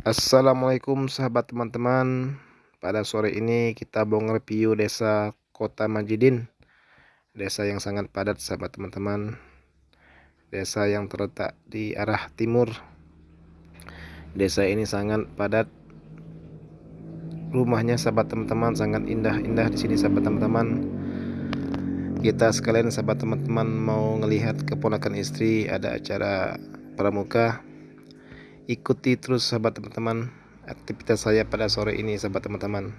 Assalamualaikum sahabat teman-teman. Pada sore ini kita mau nge-review desa Kota Majidin. Desa yang sangat padat sahabat teman-teman. Desa yang terletak di arah timur. Desa ini sangat padat. Rumahnya sahabat teman-teman sangat indah-indah di sini sahabat teman-teman. Kita sekalian sahabat teman-teman mau ngelihat keponakan istri ada acara pramuka ikuti terus sahabat teman-teman aktivitas saya pada sore ini sahabat teman-teman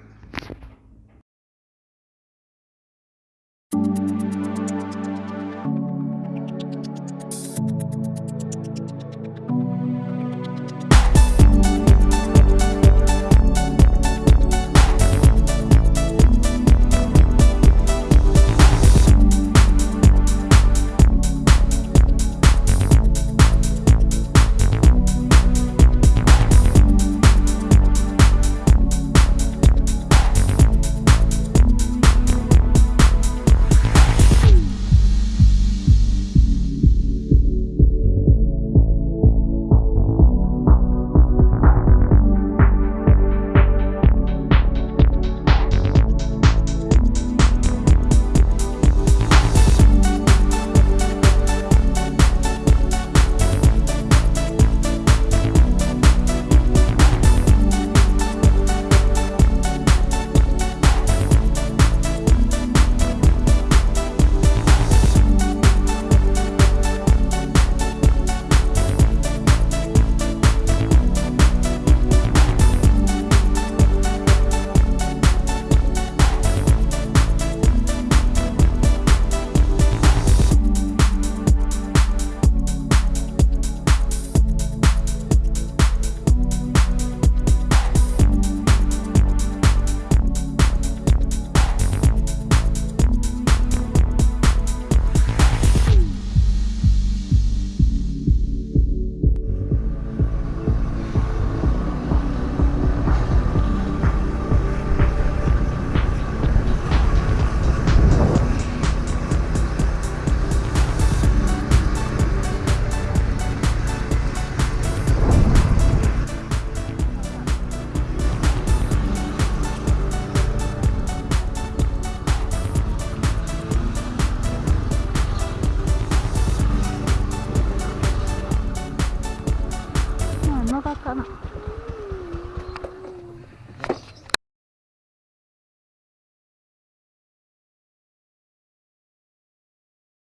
場かな。